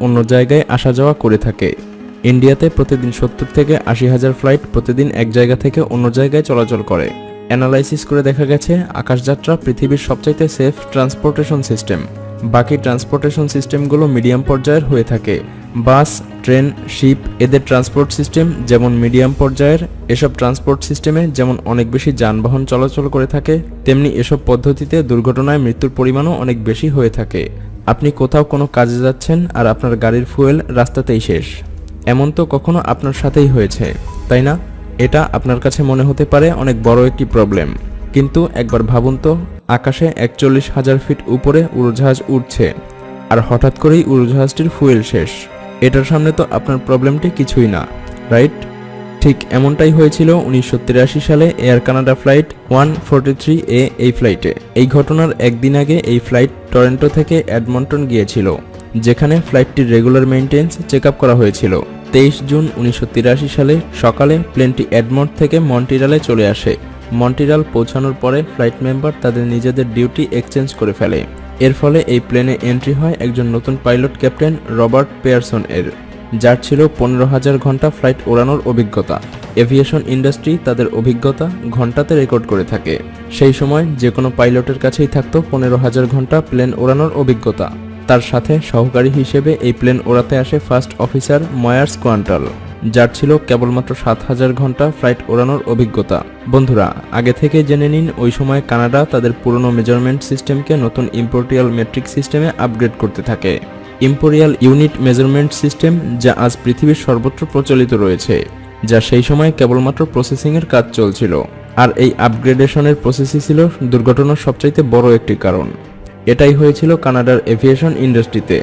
অন্য জায়গায় আসা যাওয়া করে থাকে। ইন্ডিয়াতে প্রতিদিন সত্তর থেকে আশি হাজার ফ্লাইট প্রতিদিন এক জায়গা থেকে অন্য জায়গায় চলাচল করে। অ্যানালাইসিস করে দেখা গেছে, আকাশযাত্রা পৃথিবীর সবচাইতে সেফ ট্রান্সপোর্টেশন সিস্টেম। বাকি ট্রান্সপোর্টেশন সিস্টেমগুলো মিডিয়াম পর্যায়ের হয়ে থাকে। বাস, ট্রেন, শিপ, এদের ট্রান্সপোর্ট সিস্টেম যেমন মিডিয়াম পর্যায়ের, এসব ট্রান্সপোর্ট সিস্টেমে যেমন অনেক বেশি যানবাহন চলাচল করে থাকে, তেমনি এসব পদ্ধতিতে দুর্ঘটনায় মৃত্যুর পরিমাণও অনেক বেশি হয়ে থাকে। আপনি কোথাও কোনো কাজে যাচ্ছেন আর আপনার গাড়ির ফুয়েল রাস্তাতেই শেষ। এমন তো কখনো আপনার সাথেই হয়েছে, তাই না? এটা আপনার কাছে মনে হতে পারে অনেক বড় একটি প্রবলেম। কিন্তু একবার ভাবুন তো, আকাশে একচল্লিশ হাজার ফিট উপরে উড়োজাহাজ উঠছে আর হঠাৎ করেই উড়োজাহাজটির ফুয়েল শেষ। এটার সামনে তো আপনার প্রবলেমটি কিছুই না, রাইট? ঠিক এমনটাই হয়েছিল উনিশশো তিরাশি সালে এয়ার কানাডা ফ্লাইট ওয়ান এ এই ফ্লাইটে। এই ঘটনার একদিন আগে এই ফ্লাইট টরেন্টো থেকে অ্যাডমন্টন গিয়েছিল, যেখানে ফ্লাইটটির রেগুলার মেইনটেন্স চেক করা হয়েছিল। তেইশ জুন উনিশশো তিরাশি সালে সকালে প্লেনটি এডমন্ট থেকে মন্টিরালে চলে আসে। মন্টিরাল পৌঁছানোর পরে ফ্লাইট মেম্বার তাদের নিজেদের ডিউটি এক্সচেঞ্জ করে ফেলে। এর ফলে এই প্লেনে এন্ট্রি হয় একজন নতুন পাইলট ক্যাপ্টেন রবার্ট পেয়ারসন এর যার ছিল পনেরো হাজার ঘণ্টা ফ্লাইট ওড়ানোর অভিজ্ঞতা। এভিয়েশন ইন্ডাস্ট্রি তাদের অভিজ্ঞতা ঘন্টাতে রেকর্ড করে থাকে। সেই সময় যে কোনো পাইলটের কাছেই থাকতো পনেরো হাজার ঘণ্টা প্লেন ওড়ানোর অভিজ্ঞতা। তার সাথে সহকারী হিসেবে এই প্লেন ওড়াতে আসে ফার্স্ট অফিসার ময়ার্স কোয়ান্টাল যার ছিল কেবলমাত্র সাত হাজার ঘণ্টা ফ্লাইট ওড়ানোর অভিজ্ঞতা। বন্ধুরা, আগে থেকে জেনে নিন, ওই সময় কানাডা তাদের পুরনো মেজারমেন্ট সিস্টেমকে নতুন ইম্পোর্টিয়াল মেট্রিক সিস্টেমে আপগ্রেড করতে থাকে। ইম্পোরিয়াল ইউনিট মেজারমেন্ট সিস্টেম যা আজ পৃথিবীর সর্বত্র প্রচলিত রয়েছে, যা সেই সময় কেবলমাত্র প্রসেসিংয়ের কাজ চলছিল। আর এই আপগ্রেডেশনের প্রসেসই ছিল দুর্ঘটনার সবচাইতে বড় একটি কারণ। এটাই হয়েছিল কানাডার এভিয়েশন ইন্ডাস্ট্রিতে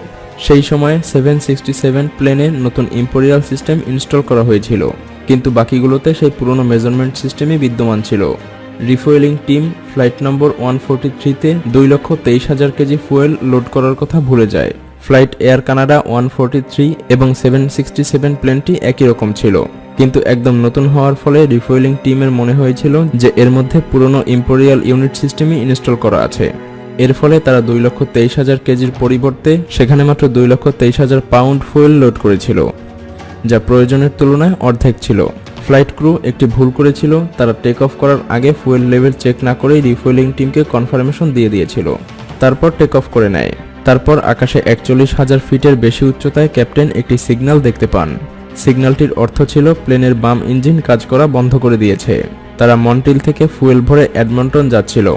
সেই সময়ে সেভেন সিক্সটি সেভেন প্লেনে নতুন ইম্পোরিয়াল সিস্টেম ইনস্টল করা হয়েছিল। কিন্তু বাকিগুলোতে সেই পুরনো মেজারমেন্ট সিস্টেমই বিদ্যমান ছিল। Refueling team flight number one forty থ্রিতে দুই লক্ষ তেইশ হাজার কেজি ফুয়েল লোড করার কথা ভুলে যায়। ফ্লাইট এয়ার কানাডা ওয়ান এবং সেভেন প্লেনটি একই রকম ছিল। কিন্তু একদম নতুন হওয়ার ফলে রিফুয়েলিং টিমের মনে হয়েছিল যে এর মধ্যে পুরনো ইম্পোরিয়াল ইউনিট সিস্টেমই ইনস্টল করা আছে। এর ফলে তারা দুই লক্ষ তেইশ হাজার কেজির পরিবর্তে সেখানে মাত্র দুই লক্ষ তেইশ হাজার পাউন্ড ফুয়েল লোড করেছিল, যা প্রয়োজনের তুলনায় অর্ধেক ছিল। ফ্লাইট ক্রু একটি ভুল করেছিল, তারা টেক অফ করার আগে ফুয়েল লেভেল চেক না করেই রিফুয়েলিং টিমকে কনফার্মেশন দিয়ে দিয়েছিল। তারপর টেক অফ করে নেয়। তারপর আকাশে একচল্লিশ হাজার ফিটের বেশি উচ্চতায় ক্যাপ্টেন একটি সিগন্যাল দেখতে পান। সিগন্যালটির অর্থ ছিল প্লেনের বাম ইঞ্জিন কাজ করা বন্ধ করে দিয়েছে। তারা মন্টিল থেকে ফুয়েল ভরে অ্যাডমন্টন যাচ্ছিল।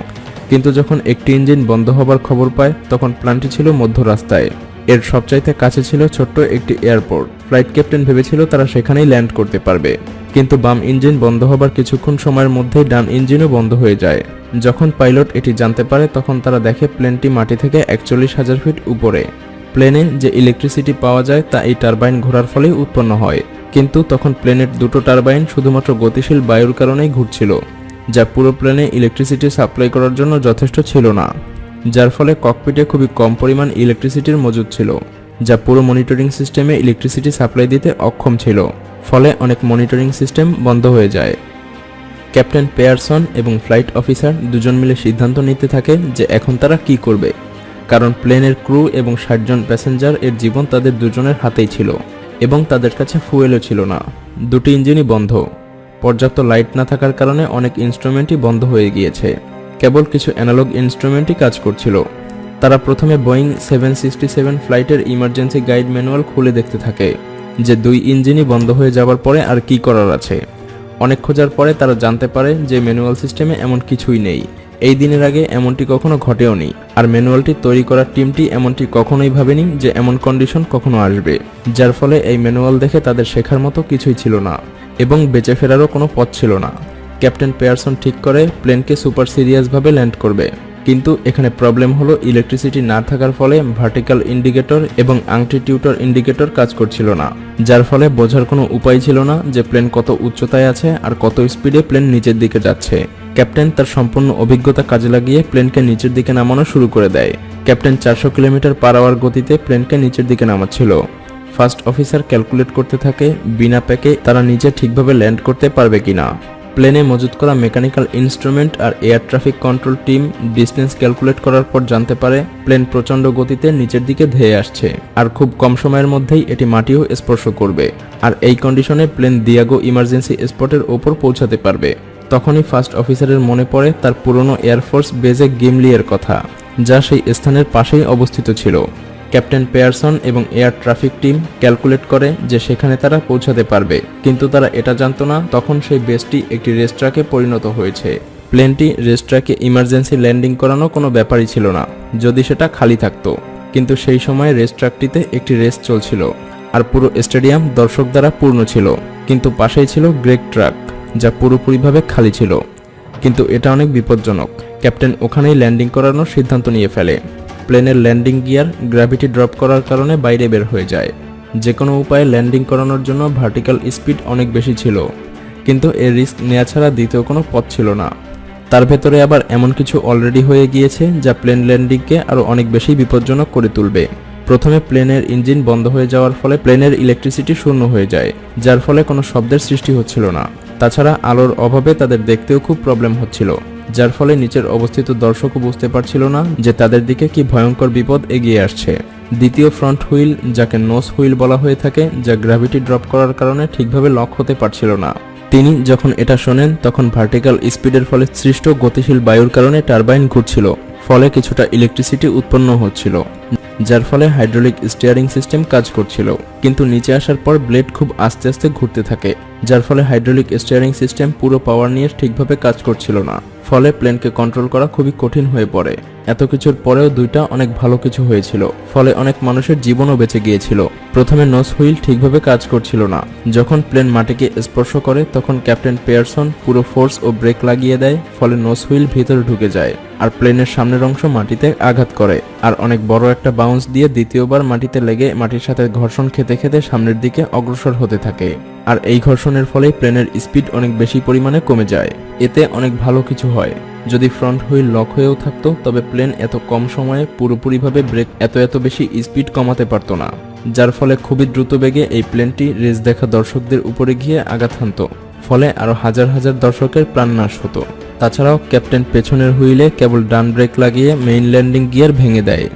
কিন্তু যখন একটি ইঞ্জিন বন্ধ হবার খবর পায়, তখন প্ল্যানটি ছিল মধ্য রাস্তায়। এর সবচাইতে কাছে ছিল ছোট্ট একটি এয়ারপোর্ট। ফ্লাইট ক্যাপ্টেন ভেবেছিল তারা সেখানেই ল্যান্ড করতে পারবে। কিন্তু বাম ইঞ্জিন বন্ধ হবার কিছুক্ষণ সময়ের মধ্যেই ডান ইঞ্জিনও বন্ধ হয়ে যায়। যখন পাইলট এটি জানতে পারে, তখন তারা দেখে প্লেনটি মাটি থেকে একচল্লিশ হাজার ফিট উপরে। প্লেনে যে ইলেকট্রিসিটি পাওয়া যায়, তা এই টারবাইন ঘোরার ফলেই উৎপন্ন হয়। কিন্তু তখন প্লেনের দুটো টারবাইন শুধুমাত্র গতিশীল বায়ুর কারণেই ঘুরছিল, যা পুরো প্লেনে ইলেকট্রিসিটি সাপ্লাই করার জন্য যথেষ্ট ছিল না, যার ফলে ককপিটে খুবই কম পরিমাণ ইলেকট্রিসিটির মজুদ ছিল। যা পুরো মনিটরিং সিস্টেমে ইলেকট্রিসিটি সাপ্লাই দিতে অক্ষম ছিল। ফলে অনেক মনিটরিং সিস্টেম বন্ধ হয়ে যায়। ক্যাপ্টেন পেয়ারসন এবং ফ্লাইট অফিসার দুজন মিলে সিদ্ধান্ত নিতে থাকে যে এখন তারা কি করবে। কারণ প্লেনের ক্রু এবং ষাট জন প্যাসেঞ্জার এর জীবন তাদের দুজনের হাতেই ছিল এবং তাদের কাছে ফুয়েলও ছিল না। দুটি ইঞ্জিনই বন্ধ। পর্যাপ্ত লাইট না থাকার কারণে অনেক ইনস্ট্রুমেন্টই বন্ধ হয়ে গিয়েছে। কেবল কিছু অ্যানালগ ইনস্ট্রুমেন্টই কাজ করছিল। তারা প্রথমে বোয়িং সেভেন সিক্সটি সেভেন ফ্লাইটের ইমার্জেন্সি গাইড ম্যানুয়াল খুলে দেখতে থাকে, যে দুই ইঞ্জিনই বন্ধ হয়ে যাওয়ার পরে আর কি করার আছে। অনেক খোঁজার পরে তারা জানতে পারে যে ম্যানুয়াল সিস্টেমে এমন কিছুই নেই। এই দিনের আগে এমনটি কখনো ঘটেও নি, আর ম্যানুয়ালটি তৈরি করার টিমটি এমনটি কখনোই ভাবেনি যে এমন কন্ডিশন কখনো আসবে, যার ফলে এই ম্যানুয়াল দেখে তাদের শেখার মতো কিছুই ছিল না, এবং বেঁচে ফেরারও কোনো পথ ছিল না। ক্যাপ্টেন পেয়ারসন ঠিক করে প্লেনকে সুপার সিরিয়াসভাবে ল্যান্ড করবে। কিন্তু এখানে প্রবলেম হলো ইলেকট্রিসিটি না থাকার ফলে ভার্টিক্যাল ইন্ডিকেটর এবং আংটি টিউটর ইন্ডিকেটর কাজ করছিল না, যার ফলে বোঝার কোনো উপায় ছিল না যে প্লেন কত উচ্চতায় আছে আর কত স্পিডে প্লেন নিচের দিকে যাচ্ছে। ক্যাপ্টেন তার সম্পূর্ণ অভিজ্ঞতা কাজে লাগিয়ে প্লেনকে নিচের দিকে নামানো শুরু করে দেয়। ক্যাপ্টেন চারশো কিলোমিটার পার আওয়ার গতিতে প্লেনকে নিচের দিকে নামাচ্ছিল। ফার্স্ট অফিসার ক্যালকুলেট করতে থাকে, বিনা প্যাকে তারা নিচে ঠিকভাবে ল্যান্ড করতে পারবে কিনা। প্লেনে মজুত করা মেকানিক্যাল ইনস্ট্রুমেন্ট আর air traffic control team distance calculate করার পর জানতে পারে, প্লেন প্রচণ্ড গতিতে নিচের দিকে ধেয়ে আসছে আর খুব কম সময়ের মধ্যেই এটি মাটিও স্পর্শ করবে আর এই কন্ডিশনে প্লেন দিয়াগো ইমার্জেন্সি স্পটের ওপর পৌঁছাতে পারবে। তখনই ফার্স্ট অফিসারের মনে পড়ে তার পুরনো এয়ারফোর্স বেজে গিমলিয়ের কথা, যা সেই স্থানের পাশেই অবস্থিত ছিল। ক্যাপ্টেন পেয়ারসন এবং এয়ার ট্রাফিক টিম ক্যালকুলেট করে যে সেখানে তারা পৌঁছাতে পারবে। কিন্তু তারা এটা জানতো না, তখন সেই বেসটি একটি রেস্ট্রাকে পরিণত হয়েছে। প্লেনটি রেস্ট্রাকে ইমার্জেন্সি ল্যান্ডিং করানো কোনো ব্যাপারই ছিল না, যদি সেটা খালি থাকতো। কিন্তু সেই সময় রেস্ট্রাকটিতে একটি রেস চলছিল, আর পুরো স্টেডিয়াম দর্শক দ্বারা পূর্ণ ছিল, কিন্তু পাশেই ছিল গ্রেক ট্রাক, যা পুরোপুরিভাবে খালি ছিল। কিন্তু এটা অনেক বিপজ্জনক। ক্যাপ্টেন ওখানেই ল্যান্ডিং করানোর সিদ্ধান্ত নিয়ে ফেলে। প্লেনের ল্যান্ডিং গিয়ার গ্র্যাভিটি ড্রপ করার কারণে বাইরে বের হয়ে যায়। যে কোনো উপায়ে ল্যান্ডিং করানোর জন্য ভার্টিক্যাল স্পিড অনেক বেশি ছিল, কিন্তু এর রিস্ক নেওয়া ছাড়া দ্বিতীয় কোনো পথ ছিল না। তার ভেতরে আবার এমন কিছু অলরেডি হয়ে গিয়েছে যা প্লেন ল্যান্ডিংকে আরও অনেক বেশি বিপজ্জনক করে তুলবে। প্রথমে প্লেনের ইঞ্জিন বন্ধ হয়ে যাওয়ার ফলে প্লেনের ইলেকট্রিসিটি শূন্য হয়ে যায়, যার ফলে কোনো শব্দের সৃষ্টি হচ্ছিল না। তাছাড়া আলোর অভাবে তাদের দেখতেও খুব প্রবলেম হচ্ছিল। যার ফলে নিচের অবস্থিত দর্শকও বুঝতে পারছিল না যে তাদের দিকে কি ভয়ঙ্কর বিপদ এগিয়ে আসছে। দ্বিতীয় ফ্রন্ট হুইল, যাকে নোস হুইল বলা হয়ে থাকে, যা গ্র্যাভিটি ড্রপ করার কারণে ঠিকভাবে লক হতে পারছিল না। তিনি যখন এটা শোনেন, তখন ভার্টিক্যাল স্পিডের ফলে সৃষ্ট গতিশীল বায়ুর কারণে টারবাইন ঘুরছিল, ফলে কিছুটা ইলেকট্রিসিটি উৎপন্ন হচ্ছিল, যার ফলে হাইড্রোলিক স্টিয়ারিং সিস্টেম কাজ করছিল। কিন্তু নিচে আসার পর ব্লেড খুব আস্তে আস্তে ঘুরতে থাকে। যার ফলে হাইড্রোলিক স্টিয়ারিং সিস্টেম পুরো পাওয়ার নিয়ে ঠিকভাবে কাজ করছিল না। ফলে প্লেনকে কন্ট্রোল করা খুবই কঠিন হয়ে পড়ে। এত কিছুর পরেও দুইটা অনেক ভালো কিছু হয়েছিল। ফলে অনেক মানুষের জীবনও বেঁচে গিয়েছিল। প্রথমে নস হুইল ঠিকভাবে কাজ করছিল না। যখন প্লেন মাটিকে স্পর্শ করে, তখন ক্যাপ্টেন পেয়ারসন পুরো ফোর্স ও ব্রেক লাগিয়ে দেয়, ফলে নোস হুইল ভিতরে ঢুকে যায় আর প্লেনের সামনের অংশ মাটিতে আঘাত করে। আর অনেক বড় একটা বাউন্স দিয়ে দ্বিতীয়বার মাটিতে লেগে মাটির সাথে ঘর্ষণ খেতে খেতে সামনের দিকে অগ্রসর হতে থাকে। আর এই ঘর্ষণের ফলে প্লেনের স্পিড অনেক বেশি পরিমাণে কমে যায়। এতে অনেক ভালো কিছু হয়। যদি ফ্রন্ট হুইল লক হয়েও থাকতো, তবে প্লেন এত কম সময়ে পুরোপুরিভাবে ব্রেক এত এত বেশি স্পিড কমাতে পারতো না। যার ফলে খুবই দ্রুত বেগে এই প্লেনটি রেস দেখা দর্শকদের উপরে গিয়ে আঘাত হানত। ফলে আরও হাজার হাজার দর্শকের প্রাণনাশ হতো। তাছাড়াও ক্যাপ্টেন পেছনের হুইলে কেবল ডান ব্রেক লাগিয়ে মেইন ল্যান্ডিং গিয়ার ভেঙে দেয়,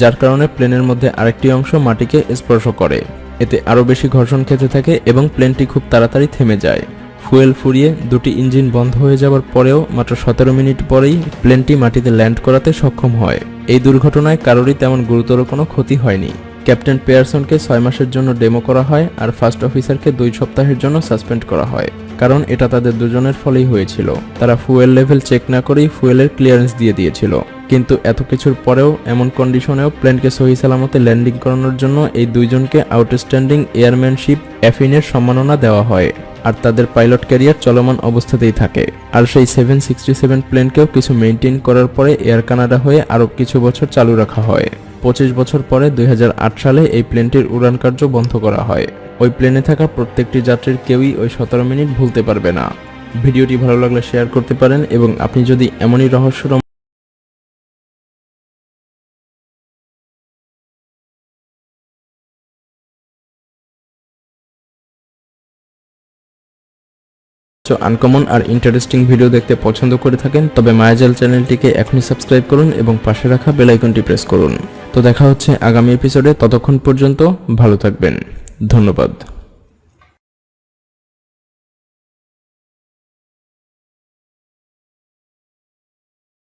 যার কারণে প্লেনের মধ্যে আরেকটি অংশ মাটিকে স্পর্শ করে। এতে আরও বেশি ঘর্ষণ খেতে থাকে এবং প্লেনটি খুব তাড়াতাড়ি থেমে যায়। ফুয়েল ফুরিয়ে দুটি ইঞ্জিন বন্ধ হয়ে যাওয়ার পরেও মাত্র সতেরো মিনিট পরেই প্লেনটি মাটিতে ল্যান্ড করাতে সক্ষম হয়। এই দুর্ঘটনায় কারোরই তেমন গুরুতর কোনো ক্ষতি হয়নি। ক্যাপ্টেন পেয়ারসনকে ছয় মাসের জন্য ডেমো করা হয় আর ফার্স্ট অফিসারকে দুই সপ্তাহের জন্য সাসপেন্ড করা হয়, কারণ এটা তাদের দুজনের ফলেই হয়েছিল। তারা ফুয়েল লেভেল চেক না করেই ফুয়েলের ক্লিয়ারেন্স দিয়ে দিয়েছিল। কিন্তু এত কিছুর পরেও এমন কন্ডিশনেও প্লেনকে সহি সালামতে ল্যান্ডিং করানোর জন্য এই দুইজনকে আউটস্ট্যান্ডিং এয়ারম্যানশিপ অ্যাফিনের সম্মাননা দেওয়া হয়। আর তাদের পাইলট ক্যারিয়ার চলমান অবস্থাতেই থাকে। আর সেই সেভেন সিক্সটি সেভেন প্লেনকেও কিছু মেনটেন করার পরে এয়ার কানাডা হয়ে আরও কিছু বছর চালু রাখা হয়। পঁচিশ বছর পরে দুই হাজার আট সালে এই প্লেনটির উড়ান কার্য বন্ধ করা হয়। ওই প্লেনে থাকা প্রত্যেকটি যাত্রীর কেউই ওই সতেরো মিনিট ভুলতে পারবে না। ভিডিওটি ভালো লাগলে শেয়ার করতে পারেন এবং আপনি যদি এমনই রহস্য আনকমন আর ইন্টারেস্টিং ভিডিও দেখতে পছন্দ করে থাকেন, তবে মায়াজাল চ্যানেলটিকে এখনই সাবস্ক্রাইব করুন এবং পাশে রাখা বেল আইকনটি প্রেস করুন। তো দেখা হচ্ছে আগামী এপিসোডে ততক্ষণ পর্যন্ত ভালো থাকবেন। ধন্যবাদ।